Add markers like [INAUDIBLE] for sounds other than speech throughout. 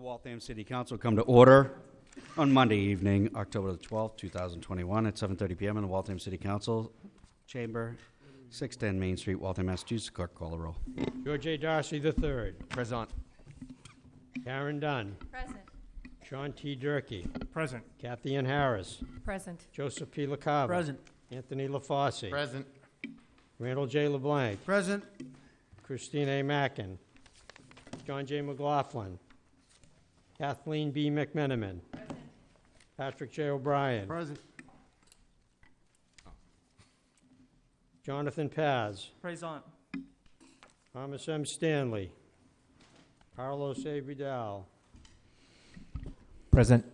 The Waltham City Council come to order on Monday evening, October the 12th, 2021, at 7:30 PM in the Waltham City Council Chamber, 610 Main Street, Waltham, Massachusetts. Clerk, call the roll. George A. Darcy III. Present. Karen Dunn. Present. Sean T. Durkee. Present. Kathy Ann Harris. Present. Joseph P. LaCava. Present. Anthony LaFosse. Present. Randall J. LeBlanc. Present. Christine A. Mackin. John J. McLaughlin. Kathleen B. McMenamin. Patrick J. O'Brien. Present. Jonathan Paz. Present. Thomas M. Stanley. Carlos A. Vidal. Present.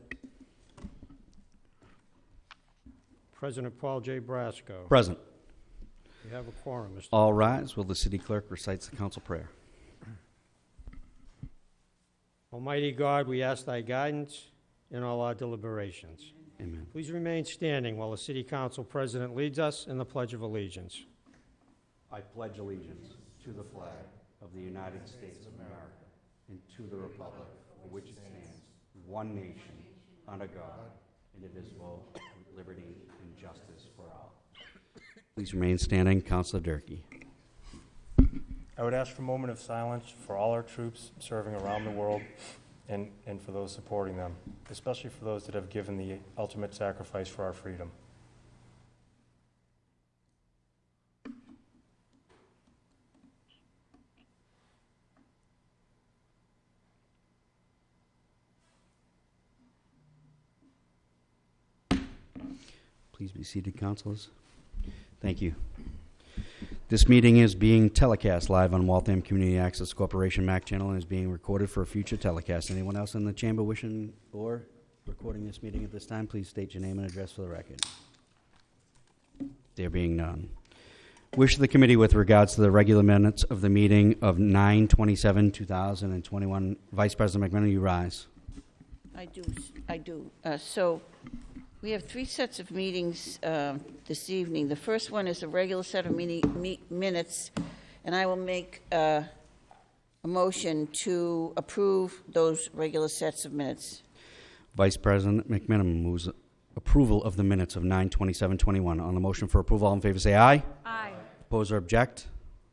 President Paul J. Brasco. Present. We have a quorum, Mr. All rise while the city clerk recites the council prayer. Almighty God, we ask thy guidance in all our deliberations. Amen. Please remain standing while the city council president leads us in the Pledge of Allegiance. I pledge allegiance to the flag of the United States of America and to the republic for which it stands, one nation, under God, indivisible, with liberty and justice for all. Please remain standing. Councilor Durkee. I would ask for a moment of silence for all our troops serving around the world and, and for those supporting them, especially for those that have given the ultimate sacrifice for our freedom. Please be seated, councilors. Thank you. This meeting is being telecast live on Waltham Community Access Corporation MAC channel and is being recorded for a future telecast. Anyone else in the chamber wishing or recording this meeting at this time, please state your name and address for the record. There being none. Wish the committee with regards to the regular minutes of the meeting of 9/27/2021. Vice President McMenamin, you rise. I do, I do. Uh, So we have three sets of meetings um, this evening. The first one is a regular set of meeting, me- minutes, and I will make uh, a motion to approve those regular sets of minutes. Vice President McMenamin moves approval of the minutes of 9/27/21. On the motion for approval, all in favor say aye. Aye. Oppose or object?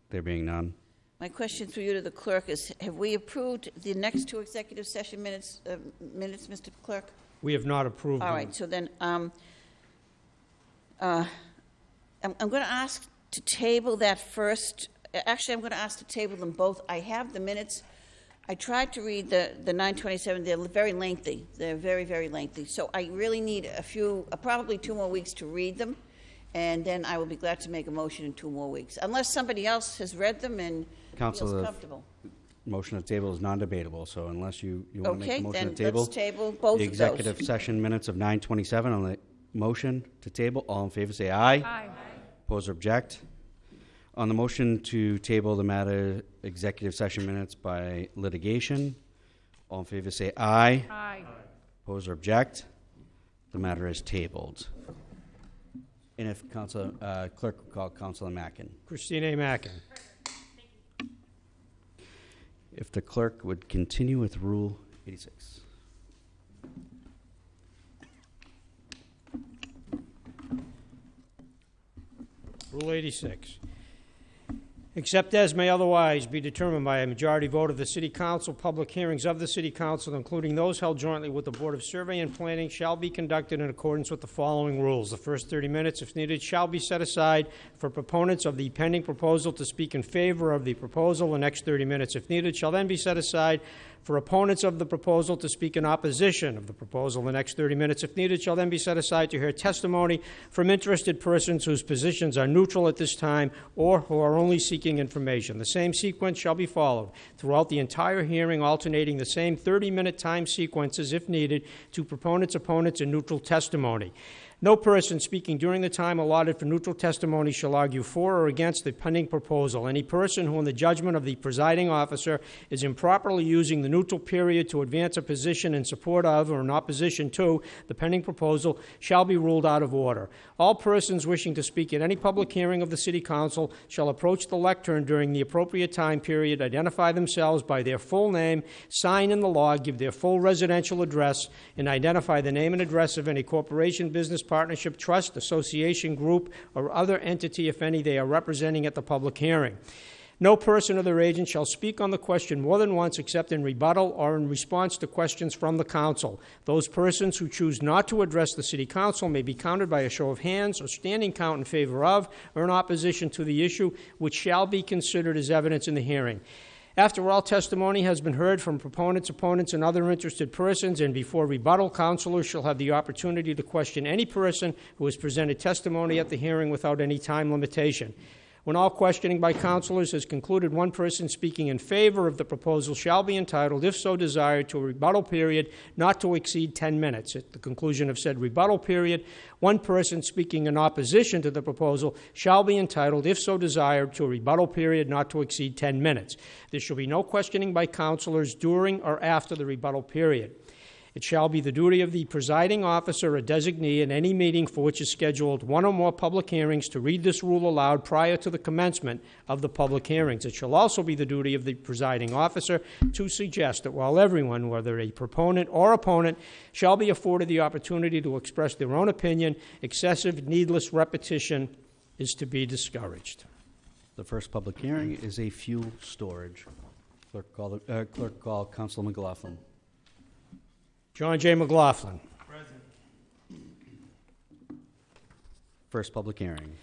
There being none. My question through you to the clerk is, have we approved the next two executive session minutes, uh, minutes, Mr. Clerk? We have not approved All them. right, so then, um, uh, I'm, I'm going to ask to table that first, actually, I'm going to ask to table them both. I have the minutes. I tried to read the, the 927, they're very lengthy. They're very, very lengthy. So I really need a few, uh, probably two more weeks to read them, and then I will be glad to make a motion in two more weeks, unless somebody else has read them and feels Counselor, comfortable. Motion to table is non-debatable, so unless you, you want to make Okay, a motion then to table. let's table both The of those. executive session minutes of 9:27 on the motion to table, all in favor say aye. Aye. Oppose or object? On the motion to table the matter executive session minutes by litigation, all in favor say aye. Aye. Oppose or object? The matter is tabled. And if Councilor, uh, clerk would call Councilor Mackin. Christine A. Mackin. If the clerk would continue with Rule 86. Rule 86. Except as may otherwise be determined by a majority vote of the City Council, public hearings of the City Council, including those held jointly with the Board of Survey and Planning, shall be conducted in accordance with the following rules. The first 30 minutes, if needed, shall be set aside for proponents of the pending proposal to speak in favor of the proposal. The next 30 minutes, if needed, shall then be set aside for opponents of the proposal to speak in opposition of the proposal. The next 30 minutes, if needed, shall then be set aside to hear testimony from interested persons whose positions are neutral at this time or who are only seeking information. The same sequence shall be followed throughout the entire hearing, alternating the same 30-minute time sequences, if needed, to proponents, opponents, and neutral testimony. No person speaking during the time allotted for neutral testimony shall argue for or against the pending proposal. Any person who, in the judgment of the presiding officer, is improperly using the neutral period to advance a position in support of or in opposition to the pending proposal shall be ruled out of order. All persons wishing to speak at any public hearing of the City Council shall approach the lectern during the appropriate time period, identify themselves by their full name, sign in the log, give their full residential address, and identify the name and address of any corporation, business partnership, trust, association, group, or other entity, if any, they are representing at the public hearing. No person or their agent shall speak on the question more than once except in rebuttal or in response to questions from the council. Those persons who choose not to address the city council may be counted by a show of hands or standing count in favor of or in opposition to the issue, which shall be considered as evidence in the hearing. After all testimony has been heard from proponents, opponents, and other interested persons, and before rebuttal, counselors shall have the opportunity to question any person who has presented testimony at the hearing without any time limitation. When all questioning by counselors has concluded, one person speaking in favor of the proposal shall be entitled, if so desired, to a rebuttal period not to exceed 10 minutes. At the conclusion of said rebuttal period, one person speaking in opposition to the proposal shall be entitled, if so desired, to a rebuttal period not to exceed 10 minutes. There shall be no questioning by counselors during or after the rebuttal period. It shall be the duty of the presiding officer or designee in any meeting for which is scheduled one or more public hearings to read this rule aloud prior to the commencement of the public hearings. It shall also be the duty of the presiding officer to suggest that while everyone, whether a proponent or opponent, shall be afforded the opportunity to express their own opinion, excessive, needless repetition is to be discouraged. The first public hearing is a fuel storage. Clerk call, the- uh, clerk call Councilor McLaughlin. John J. McLaughlin. First public hearing.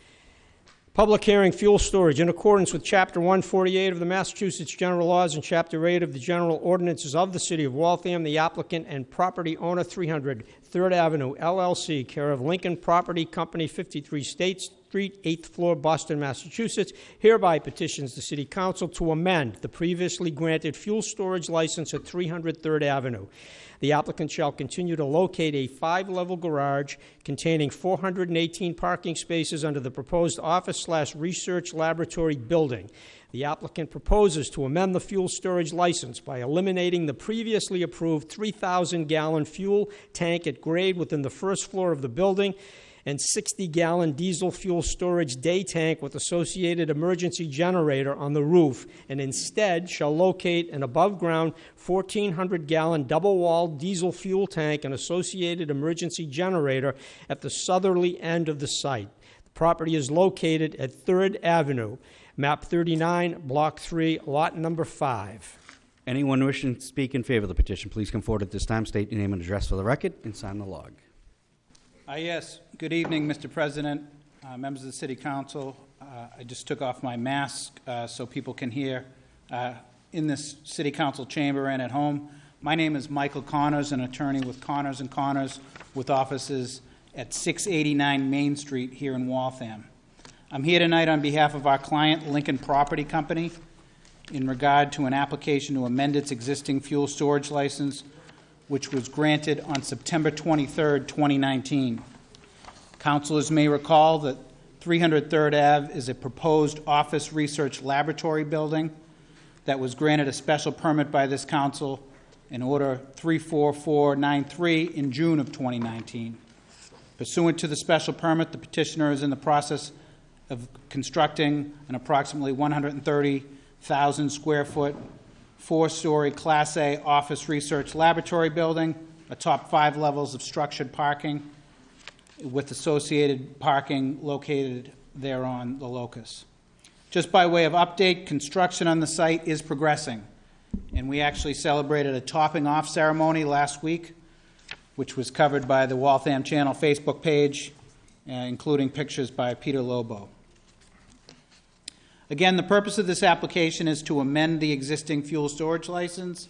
Public hearing, fuel storage. In accordance with Chapter 148 of the Massachusetts General Laws and Chapter 8 of the General Ordinances of the City of Waltham, the applicant and property owner, 300 Third Avenue LLC, care of Lincoln Property Company, 53 State Street, 8th floor, Boston, Massachusetts, hereby petitions the City Council to amend the previously granted fuel storage license at 300 Third Avenue. The applicant shall continue to locate a five-level garage containing 418 parking spaces under the proposed office slash research laboratory building. The applicant proposes to amend the fuel storage license by eliminating the previously approved 3,000-gallon fuel tank at grade within the first floor of the building and 60-gallon diesel fuel storage day tank with associated emergency generator on the roof, and instead shall locate an above-ground 1,400-gallon double-walled diesel fuel tank and associated emergency generator at the southerly end of the site. The property is located at Third Avenue, map 39, block 3, lot number 5. Anyone wishing to speak in favor of the petition, please come forward at this time, state your name and address for the record, and sign the log. Uh, Yes, good evening, Mr. President, uh, members of the City Council. Uh, I just took off my mask uh, so people can hear uh, in this City Council chamber and at home. My name is Michael Connors, an attorney with Connors and Connors with offices at 689 Main Street here in Waltham. I'm here tonight on behalf of our client, Lincoln Property Company, in regard to an application to amend its existing fuel storage license which was granted on September 23, 2019. Councilors may recall that 300 Third Ave is a proposed office research laboratory building that was granted a special permit by this council in Order 34493 in June of 2019. Pursuant to the special permit, the petitioner is in the process of constructing an approximately 130,000 square foot four-story Class A office research laboratory building, atop five levels of structured parking, with associated parking located there on the locus. Just by way of update, construction on the site is progressing, and we actually celebrated a topping-off ceremony last week, which was covered by the Waltham Channel Facebook page, uh, including pictures by Peter Lobo. Again, the purpose of this application is to amend the existing fuel storage license.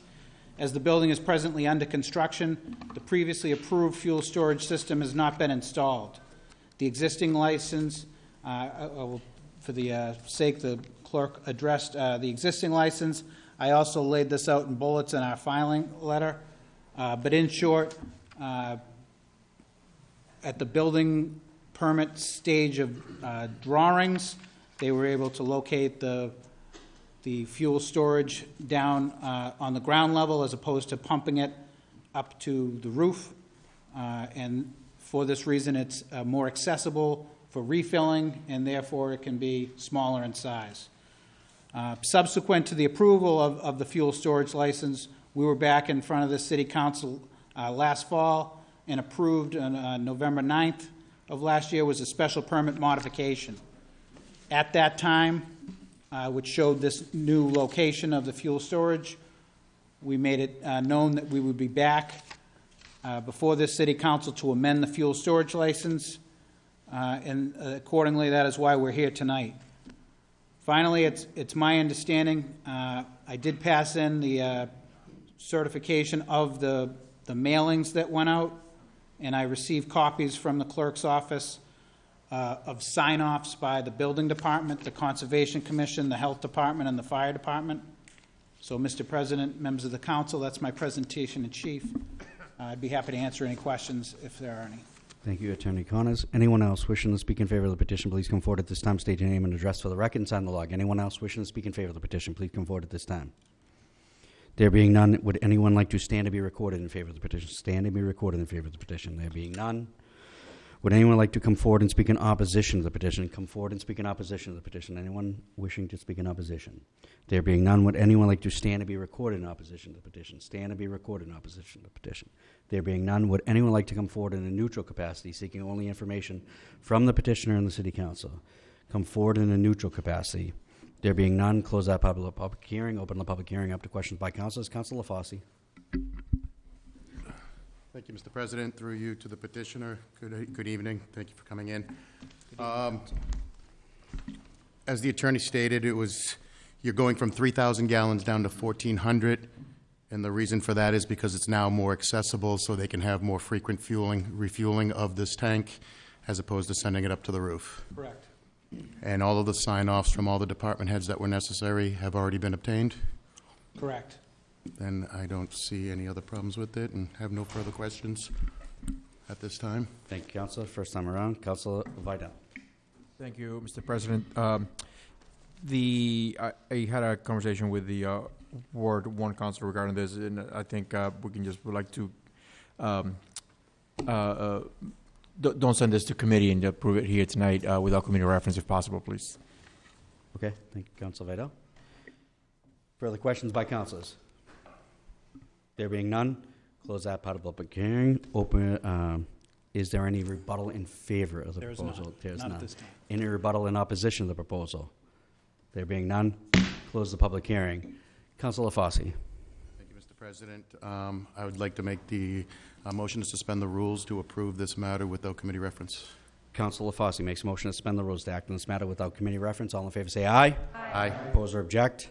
As the building is presently under construction, the previously approved fuel storage system has not been installed. The existing license, uh, will- for the uh, sake the clerk addressed uh, the existing license, I also laid this out in bullets in our filing letter. Uh, But in short, uh, at the building permit stage of uh, drawings, they were able to locate the, the fuel storage down uh, on the ground level as opposed to pumping it up to the roof. Uh, And for this reason, it's uh, more accessible for refilling, and therefore it can be smaller in size. Uh, Subsequent to the approval of, of the fuel storage license, we were back in front of the city council uh, last fall and approved on uh, November 9th of last year was a special permit modification. At that time, uh, which showed this new location of the fuel storage, we made it uh, known that we would be back uh, before this city council to amend the fuel storage license, uh, and accordingly, that is why we're here tonight. Finally, it's, it's my understanding, uh, I did pass in the uh, certification of the, the mailings that went out, and I received copies from the clerk's office uh, of sign-offs by the building department, the Conservation Commission, the Health Department, and the Fire Department. So, Mr. President, members of the council, that's my presentation in chief. Uh, I'd be happy to answer any questions if there are any. Thank you, Attorney Connors. Anyone else wishing to speak in favor of the petition, please come forward at this time, state your name and address for the record and sign the log. Anyone else wishing to speak in favor of the petition, please come forward at this time. There being none, would anyone like to stand to be recorded in favor of the petition? Stand and be recorded in favor of the petition. There being none, would anyone like to come forward and speak in opposition to the petition? Come forward and speak in opposition to the petition. Anyone wishing to speak in opposition? There being none, would anyone like to stand and be recorded in opposition to the petition? Stand and be recorded in opposition to the petition. There being none, would anyone like to come forward in a neutral capacity, seeking only information from the petitioner and the city council? Come forward in a neutral capacity. There being none, close that public, hearing, open the public hearing up to questions by councilors. Councilor LaFosse. Thank you, Mr. President. Through you to the petitioner, good, good evening. Thank you for coming in. Um, As the attorney stated, it was, you're going from 3,000 gallons down to 1,400, and the reason for that is because it's now more accessible, so they can have more frequent fueling, refueling of this tank, as opposed to sending it up to the roof. Correct. And all of the sign-offs from all the department heads that were necessary have already been obtained? Correct. Then I don't see any other problems with it and have no further questions at this time. Thank you, Councilor. First time around, Councilor Vidal. Thank you, Mr. President. Um, The, I I had a conversation with the uh, Ward One council regarding this, and I think uh, we can just, would like to, um, uh, uh, don't don't send this to committee and approve it here tonight uh, without committee reference if possible, please. Okay, thank you, Council Vidal. Further questions by councilors? There being none, close that part of the public hearing. Open, um, is there any rebuttal in favor of the There is none. proposal? There's Not at none. this time. Any rebuttal in opposition to the proposal? There being none, close the public hearing. Councilor LaFosse. Thank you, Mr. President. Um, I would like to make the uh, motion to suspend the rules to approve this matter without committee reference. Councilor LaFosse makes a motion to suspend the rules to act on this matter without committee reference. All in favor say aye. Aye. Oppose or object?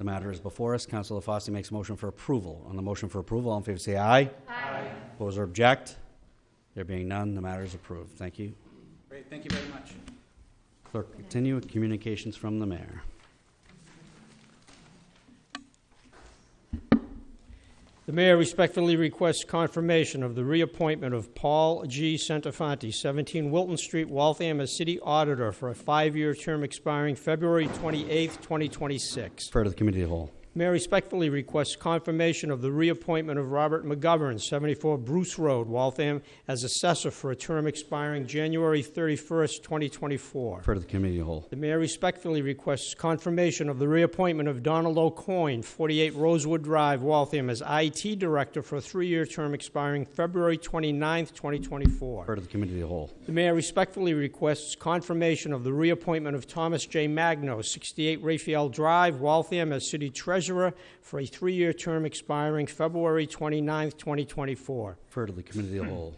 The matter is before us. Councilor LaFosse makes a motion for approval. On the motion for approval, all in favor say aye. Aye. Oppose or object? There being none, the matter is approved. Thank you. Great, thank you very much. Clerk, continue with communications from the mayor. The mayor respectfully requests confirmation of the reappointment of Paul G. Centofanti, 17 Wilton Street, Waltham, as city auditor for a five-year term expiring February 28, 2026. Refer to the committee of the whole. Mayor respectfully requests confirmation of the reappointment of Robert McGovern, 74 Bruce Road, Waltham, as assessor for a term expiring January 31st, 2024. Refer to the committee of the whole. The mayor respectfully requests confirmation of the reappointment of Donald O'Coin, 48 Rosewood Drive, Waltham, as IT director for a three-year term expiring February 29th, 2024. Refer to the committee of the whole. The mayor respectfully requests confirmation of the reappointment of Thomas J. Magno, 68 Raphael Drive, Waltham, as city treasurer for a three-year term expiring February 29, 2024. Refer to the committee of the whole.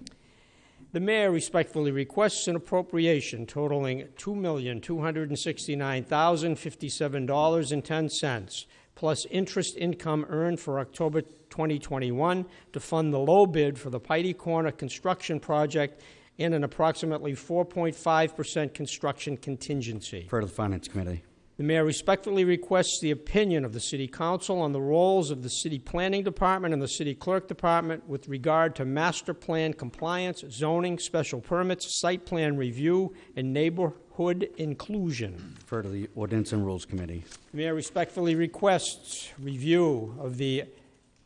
The mayor respectfully requests an appropriation totaling $2,269,057.10, plus interest income earned for October 2021 to fund the low bid for the Piety Corner construction project and an approximately 4.5% construction contingency. Refer to the finance committee. The mayor respectfully requests the opinion of the city council on the roles of the city planning department and the city clerk department with regard to master plan compliance, zoning, special permits, site plan review, and neighborhood inclusion. Refer to the Ordinance and Rules Committee. The mayor respectfully requests review of the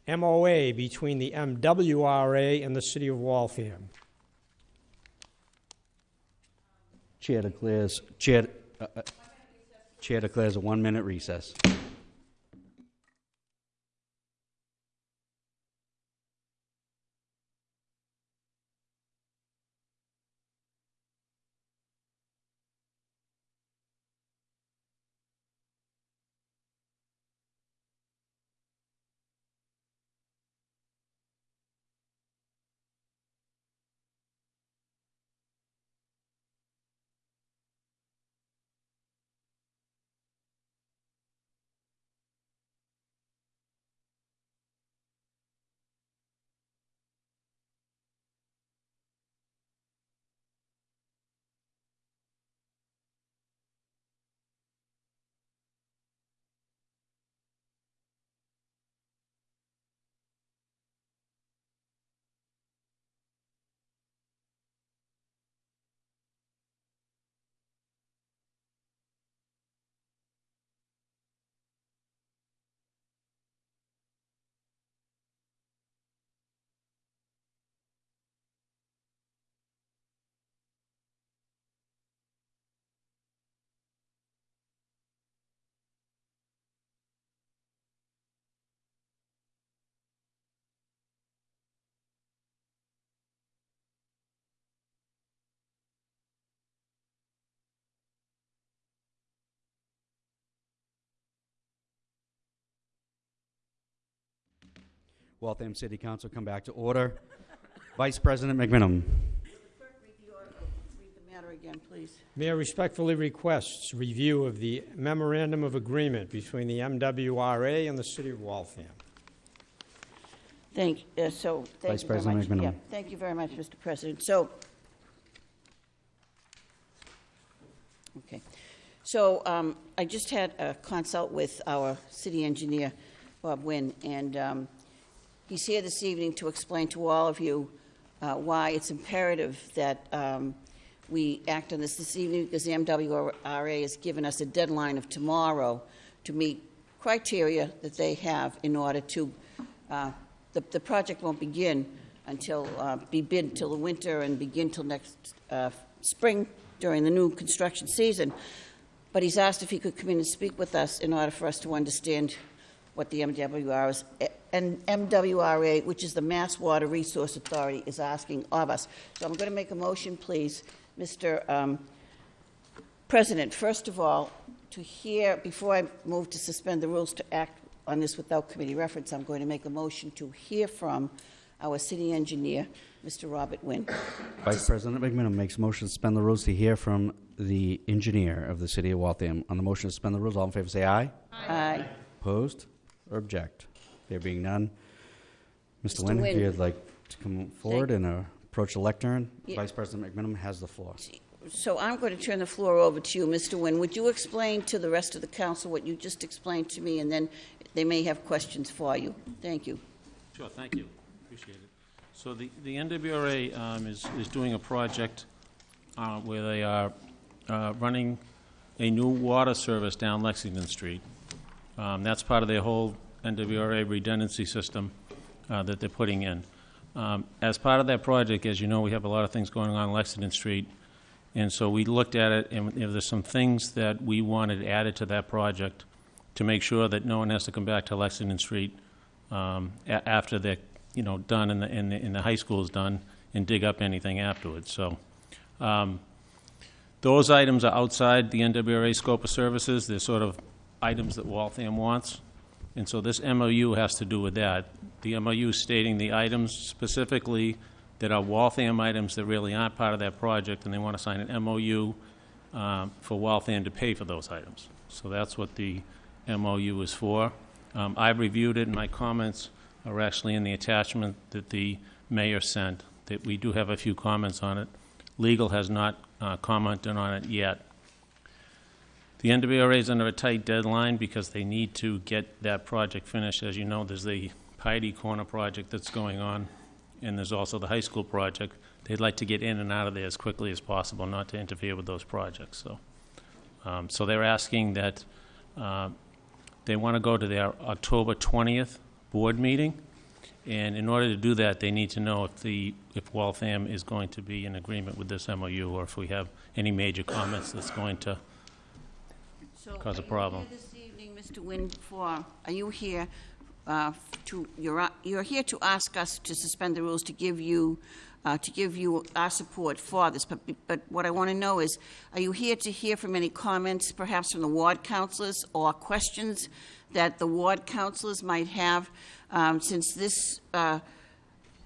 MOA between the MWRA and the city of Waltham. Chair declares, Chair, uh, uh, Chair declares a one-minute recess. Waltham City Council come back to order. Vice President McMenamin. Read the matter again, please. Mayor respectfully requests review of the memorandum of agreement between the MWRA and the city of Waltham. Thank, uh, so, thank Vice you very President much. McMenamin. Yeah, Thank you very much, Mr. President. So, okay. So um, I just had a consult with our city engineer, Bob Wynn, and um, he's here this evening to explain to all of you uh, why it's imperative that um, we act on this this evening, because the MWRA has given us a deadline of tomorrow to meet criteria that they have in order to, uh, the, the project won't begin until, uh, be bid until the winter and begin till next uh, spring during the new construction season. But he's asked if he could come in and speak with us in order for us to understand what the MWR is, and MWRA, which is the Mass Water Resource Authority, is asking of us. So I'm going to make a motion, please, Mr. um, President, first of all, to hear, before I move to suspend the rules to act on this without committee reference, I'm going to make a motion to hear from our city engineer, Mr. Robert Wynn. Vice President McMenamin makes a motion to suspend the rules to hear from the engineer of the city of Waltham. On the motion to suspend the rules, all in favor say aye. Aye. Opposed or object? There being none. Mr. Mr. Nguyen, if Nguyen. you'd like to come forward and uh, approach the lectern, Yeah. Vice President McMenamin has the floor. So I'm going to turn the floor over to you, Mr. Wynn. Would you explain to the rest of the council what you just explained to me, and then they may have questions for you? Thank you. Sure, thank you. Appreciate it. So the, the MWRA um, is, is doing a project uh, where they are uh, running a new water service down Lexington Street. Um, That's part of their whole MWRA redundancy system uh, that they're putting in. Um, As part of that project, as you know, we have a lot of things going on Lexington Street, and so we looked at it, and you know, there's some things that we wanted added to that project to make sure that no one has to come back to Lexington Street um, after they're, you know, done and the, and the, and the high school is done and dig up anything afterwards. So um, those items are outside the MWRA scope of services. They're sort of items that Waltham wants. And so this MOU has to do with that. The MOU stating the items specifically that are Waltham items that really aren't part of that project, and they want to sign an MOU um, for Waltham to pay for those items. So that's what the MOU is for. Um, I've reviewed it, and my comments are actually in the attachment that the mayor sent, that we do have a few comments on it. Legal has not uh, commented on it yet. The MWRA is under a tight deadline because they need to get that project finished. As you know, there's the Piety Corner project that's going on, and there's also the high school project. They'd like to get in and out of there as quickly as possible, not to interfere with those projects, so. um, So they're asking that, uh, they want to go to their October 20th board meeting, and in order to do that, they need to know if the, if Waltham is going to be in agreement with this MOU, or if we have any major comments that's going to So Cause a are you problem. here this evening, Mr. Wynn, for, are you here uh, to, you're, uh, you're here to ask us to suspend the rules to give you, uh, to give you our support for this, but, but what I want to know is, are you here to hear from any comments, perhaps from the ward councilors, or questions that the ward councilors might have, um, since this, uh,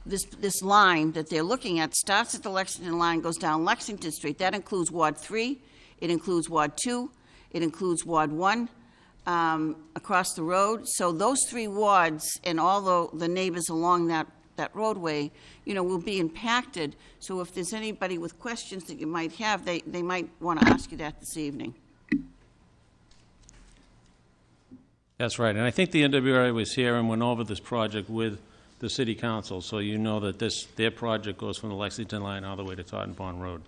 this, this line that they're looking at starts at the Lexington line, goes down Lexington Street. That includes Ward 3, it includes Ward 2, it includes Ward 1, um, across the road. So those three wards and all the, the neighbors along that, that roadway, you know, will be impacted. So if there's anybody with questions that you might have, they, they might want to ask you that this evening. That's right, and I think the MWRA was here and went over this project with the city council, so you know that this, their project goes from the Lexington line all the way to Totten Pond Road.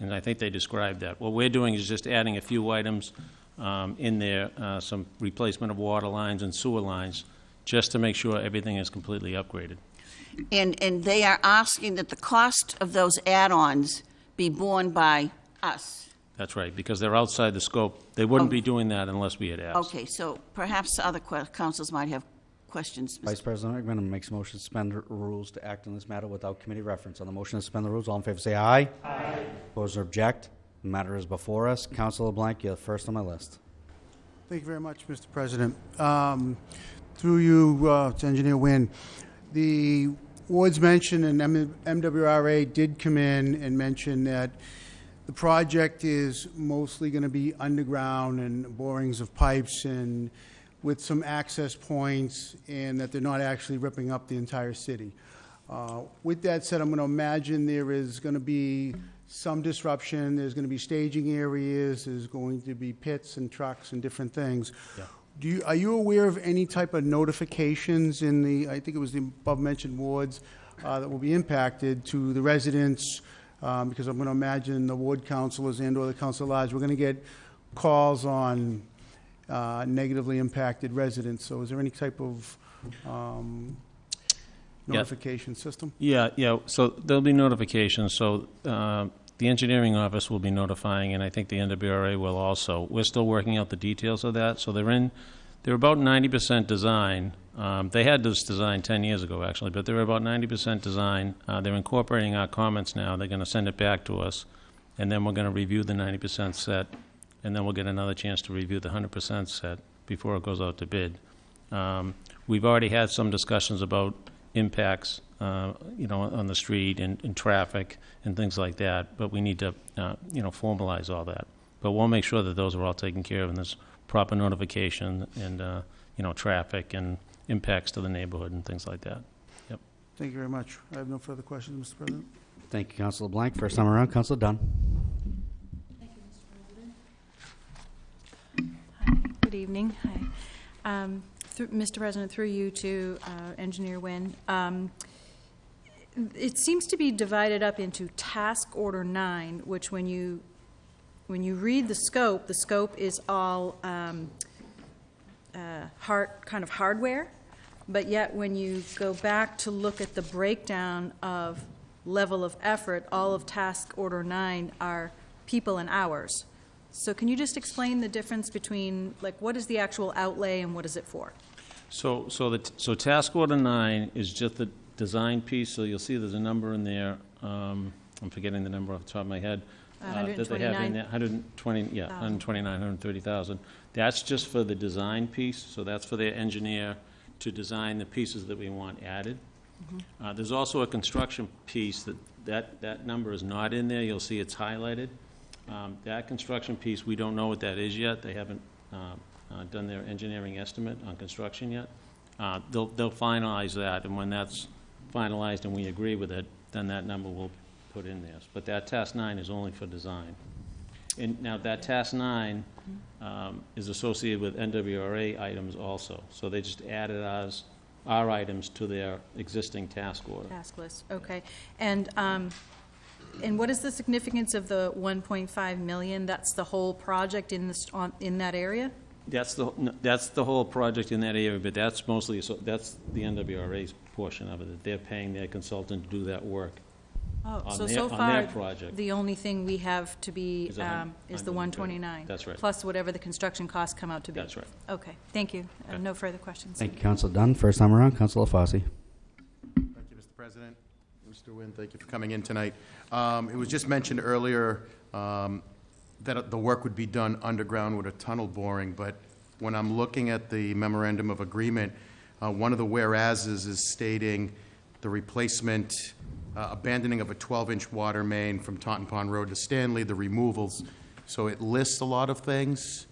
And I think they described that. What we're doing is just adding a few items um, in there, uh, some replacement of water lines and sewer lines, just to make sure everything is completely upgraded. And, and they are asking that the cost of those add-ons be borne by us. That's right, because they're outside the scope. They wouldn't be doing that unless we had asked. Okay, so perhaps other councils might have questions. Mr. Vice President Ekman makes a motion to suspend r- rules to act on this matter without committee reference. On the motion to suspend the rules, all in favor say aye. Aye. Oppose or object? The matter is before us. Councilor Blank, you're first on my list. Thank you very much, Mr. President. Um, Through you uh, to Engineer Wynn, the wards mentioned and M- MWRA did come in and mention that the project is mostly going to be underground and borings of pipes and with some access points, and that they're not actually ripping up the entire city. Uh, With that said, I'm going to imagine there is going to be some disruption, there's going to be staging areas, there's going to be pits and trucks and different things. Do you, are you aware of any type of notifications in the, I think it was the above-mentioned wards, uh, that will be impacted to the residents? Um, Because I'm going to imagine the ward councilors and/or the council at large, we're going to get calls on uh, negatively impacted residents. So is there any type of um, Yeah. notification system? Yeah, yeah, so there'll be notifications, so uh, the engineering office will be notifying, and I think the MWRA will also. We're still working out the details of that, so they're in, they're about ninety percent design. Um, They had this design ten years ago, actually, but they're about ninety percent design. Uh, They're incorporating our comments now, they're gonna send it back to us, and then we're gonna review the ninety percent set, and then we'll get another chance to review the hundred percent set before it goes out to bid. Um, We've already had some discussions about impacts, uh, you know, on the street and, and traffic and things like that, but we need to, uh, you know, formalize all that. But we'll make sure that those are all taken care of and there's proper notification and, uh, you know, traffic and impacts to the neighborhood and things like that. Thank you very much. I have no further questions, Mr. President. Thank you, Councilor Blank. First time around, Councilor Dunn. Hi, good evening. Hi. Um, Mr. President, through you to uh, Engineer Wynn, um, it seems to be divided up into Task Order 9, which when you, when you read the scope, the scope is all um, uh, hard, kind of hardware, but yet when you go back to look at the breakdown of level of effort, all of Task Order 9 are people and hours. So can you just explain the difference between, like, what is the actual outlay and what is it for? So, so the, so task order nine is just the design piece, so you'll see there's a number in there, um, I'm forgetting the number off the top of my head. uh, That they have in there, 120, yeah, 129, 130,000. That's just for the design piece, so that's for their engineer to design the pieces that we want added. Uh, There's also a construction piece that, that, that number is not in there, you'll see it's highlighted. Um, That construction piece, we don't know what that is yet, they haven't uh, uh, done their engineering estimate on construction yet. Uh, They'll, they'll finalize that, and when that's finalized and we agree with it, then that number will put in there. But that task nine is only for design. And now that task nine um, is associated with MWRA items also. So they just added our items to their existing task order. Task list, okay. And, um, and what is the significance of the 1.5 million? That's the whole project in this, on, in that area? That's the, no, that's the whole project in that area, but that's mostly, so that's the MWRA's portion of it, that they're paying their consultant to do that work. Oh, On so, their- so on far, their project. the only thing we have to be, Is a hun- um, is the 129? That's right. Plus whatever the construction costs come out to be? That's right. Okay, thank you. Uh, Okay. No further questions. Thank you, Council Dunn. First time around, Council LaFosse. Thank you, Mr. President. Mr. Nguyen, thank you for coming in tonight. Um, It was just mentioned earlier um, that the work would be done underground with a tunnel boring, but when I'm looking at the memorandum of agreement, uh, one of the whereases is stating the replacement, uh, abandoning of a 12-inch water main from Totten Pond Road to Stanley, the removals. So it lists a lot of things.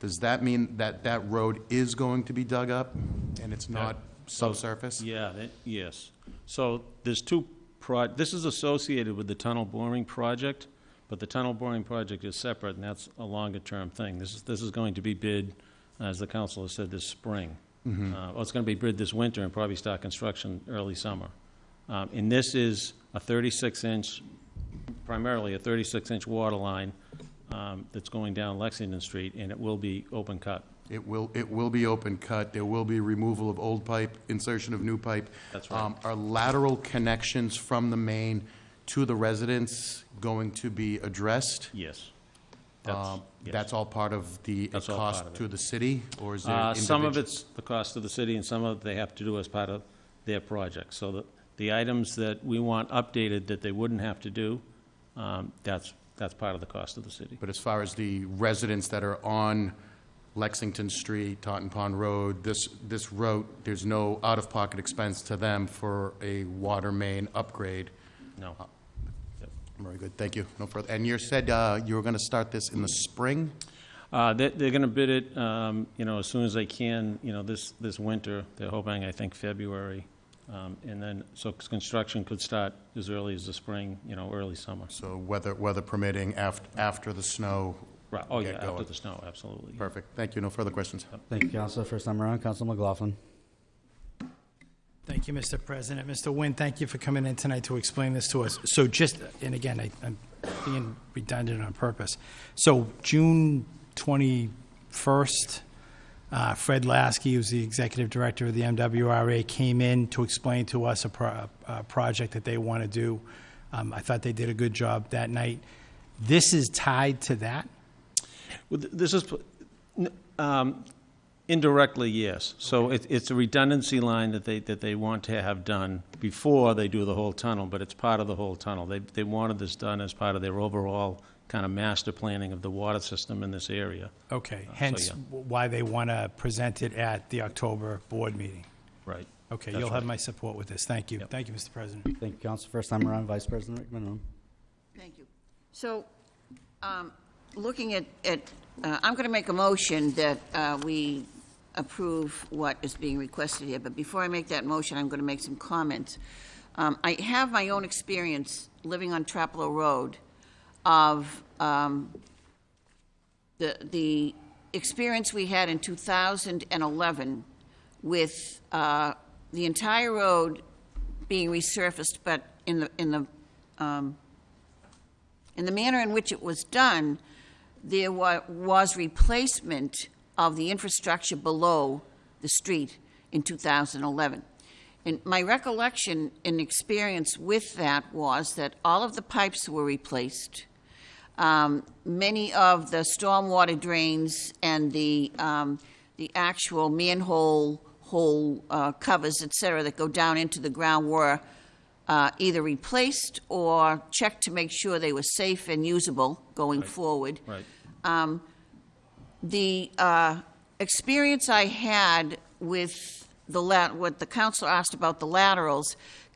Does that mean that that road is going to be dug up and it's not subsurface? Yeah, that, yes. So there's two pro, this is associated with the tunnel boring project, but the tunnel boring project is separate, and that's a longer-term thing. This is, this is going to be bid, as the council has said, this spring. Uh, well, it's gonna be bid this winter and probably start construction early summer. Um, and this is a thirty-six inch, primarily a thirty-six inch water line, um, that's going down Lexington Street, and it will be open cut. It will, it will be open cut, there will be removal of old pipe, insertion of new pipe. That's right. Um, Are lateral connections from the main to the residents going to be addressed? Yes. That's- Um, yes. That's all part of the That's all part cost of it. to the city, or is there Uh, Some of individual- it's the cost of the city, and some of it they have to do as part of their project. So the, the items that we want updated that they wouldn't have to do, um, that's, that's part of the cost of the city. But as far as the residents that are on Lexington Street, Totten Pond Road, this, this road, there's no out-of-pocket expense to them for a water main upgrade? No. Very good, thank you. No further, and you said uh, you were going to start this in the spring? Uh, they, they're gonna bid it, um, you know, as soon as they can, you know, this, this winter. They're hoping, I think, February. Um, and then, so construction could start as early as the spring, you know, early summer. So weather, weather permitting, after, after the snow? Right, oh, yeah, Get after going. the snow, absolutely. Perfect, thank you, no further questions. Thank you, Council. First time around, Council McLaughlin. Thank you, Mr. President. Mr. Nguyen, thank you for coming in tonight to explain this to us. So just, and again, I- I'm being redundant on purpose. So June 21st, uh, Fred Laskey, who's the executive director of the MWRA, came in to explain to us a pro- a project that they want to do. Um, I thought they did a good job that night. This is tied to that? Well, th- This is, um, indirectly, yes. So it, it's a redundancy line that they, that they want to have done before they do the whole tunnel, but it's part of the whole tunnel. They, they wanted this done as part of their overall kind of master planning of the water system in this area. Okay, Uh, so, hence yeah. w- why they want to present it at the October board meeting. Right. Okay, That's you'll have right. my support with this. Thank you. Yep. Thank you, Mr. President. Thank you, Council. First time around, Vice President McMenamin. Thank you. So, um, looking at, at, uh, I'm going to make a motion that uh, we approve what is being requested here, but before I make that motion, I'm going to make some comments. Um, I have my own experience living on Trapelo Road of um, the, the experience we had in 2011 with uh, the entire road being resurfaced, but in the, in the um, in the manner in which it was done, there wa- was replacement of the infrastructure below the street in 2011. And my recollection and experience with that was that all of the pipes were replaced. Um, many of the stormwater drains and the, um, the actual manhole hole uh, covers, et cetera, that go down into the ground were uh, either replaced or checked to make sure they were safe and usable going forward. Right. The uh, experience I had with the lat, what the council asked about the laterals,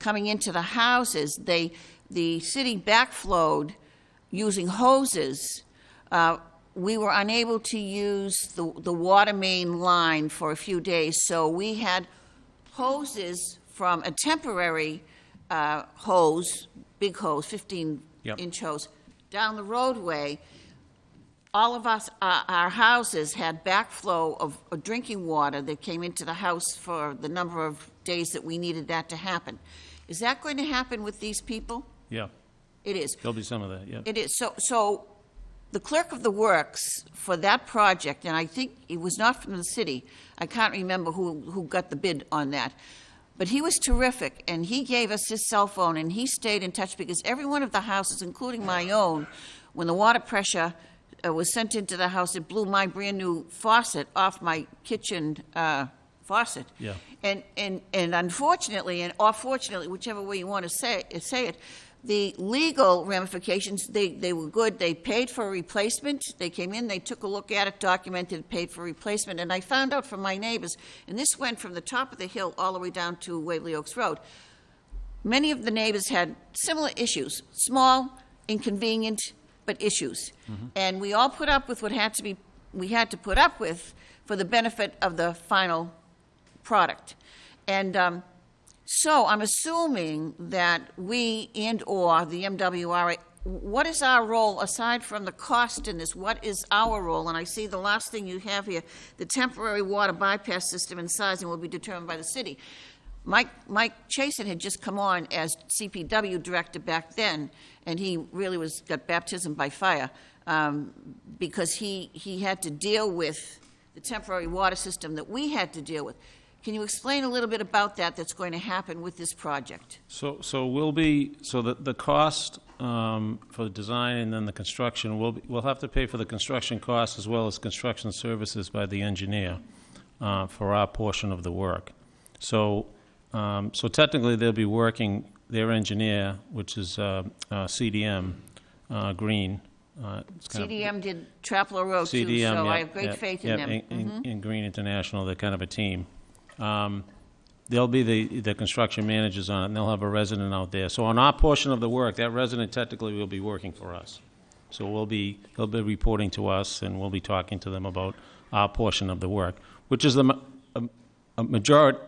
coming into the houses, they, the city backflowed using hoses. Uh, We were unable to use the, the water main line for a few days, so we had hoses from a temporary uh, hose, big hose, Yep. 15-inch hose, down the roadway, all of us, uh, our houses had backflow of of drinking water that came into the house for the number of days that we needed that to happen. Is that going to happen with these people? Yeah, It is. there'll be some of that, yeah. It is, so, so the clerk of the works for that project, and I think it was not from the city, I can't remember who, who got the bid on that, but he was terrific, and he gave us his cell phone, and he stayed in touch, because every one of the houses, including my own, when the water pressure uh, was sent into the house, it blew my brand-new faucet off my kitchen uh, faucet. Yeah. And, and, and unfortunately, and or fortunately, whichever way you want to say, say it, the legal ramifications, they, they were good. They paid for a replacement. They came in, they took a look at it, documented, paid for replacement. And I found out from my neighbors, and this went from the top of the hill all the way down to Waverly Oaks Road. Many of the neighbors had similar issues, small, inconvenient, but issues. And we all put up with what had to be, we had to put up with for the benefit of the final product. And um, so I'm assuming that we and/or the MWRA, what is our role, aside from the cost in this, what is our role? And I see the last thing you have here, the temporary water bypass system and sizing will be determined by the city. Mike, Mike Chason had just come on as CPW director back then, and he really was, got baptism by fire, um, because he, he had to deal with the temporary water system that we had to deal with. Can you explain a little bit about that that's going to happen with this project? So, so we'll be, so the, the cost um, for the design and then the construction, we'll, be- we'll have to pay for the construction costs as well as construction services by the engineer uh, for our portion of the work. So, um, so technically, they'll be working, their engineer, which is uh, uh, CDM uh, Green. uh, it's kind of- CDM did Trapelo Road too, CDM, so I have great yeah, faith in them. Mm-hmm. In, in Green International, they're kind of a team. Um, They'll be the, the construction managers on it, and they'll have a resident out there. So on our portion of the work, that resident technically will be working for us. So we'll be, he'll be reporting to us, and we'll be talking to them about our portion of the work, which is the, ma- a, a majority,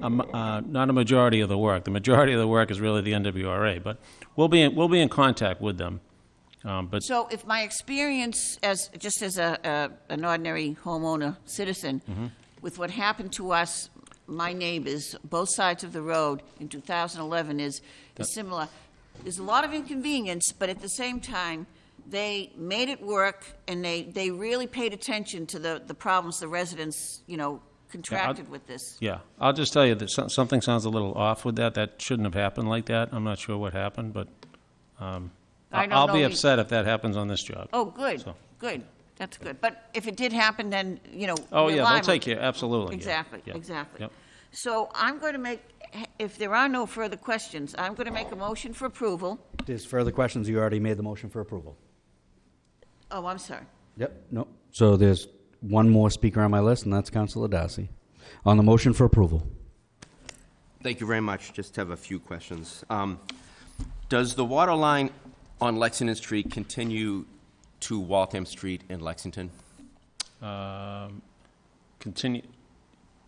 a uh, not a majority of the work. The majority of the work is really the MWRA, but we'll be, in- we'll be in contact with them. Um, But So if my experience as, just as a, a, an ordinary homeowner citizen, Mm-hmm. With what happened to us, my neighbors, both sides of the road in 2011 is, is similar. There's a lot of inconvenience, but at the same time, they made it work and they, they really paid attention to the, the problems the residents, you know, contracted with this. Yeah, I'll just tell you that some- something sounds a little off with that. That shouldn't have happened like that. I'm not sure what happened, but um, I don't I'll know be upset if that happens on this job. Oh, good, So- good, that's good. But if it did happen, then, you know. Oh, yeah, they'll liable. take care, absolutely. yeah, Exactly, yeah, exactly. yep. So I'm going to make, if there are no further questions, I'm going to make a motion for approval. There's further questions, you already made the motion for approval. Oh, I'm sorry. Yep, no. So there's one more speaker on my list, and that's Councilor Darcy. On the motion for approval. Thank you very much. Just have a few questions. Um, Does the water line on Lexington Street continue to Waltham Street in Lexington? Um, Continue,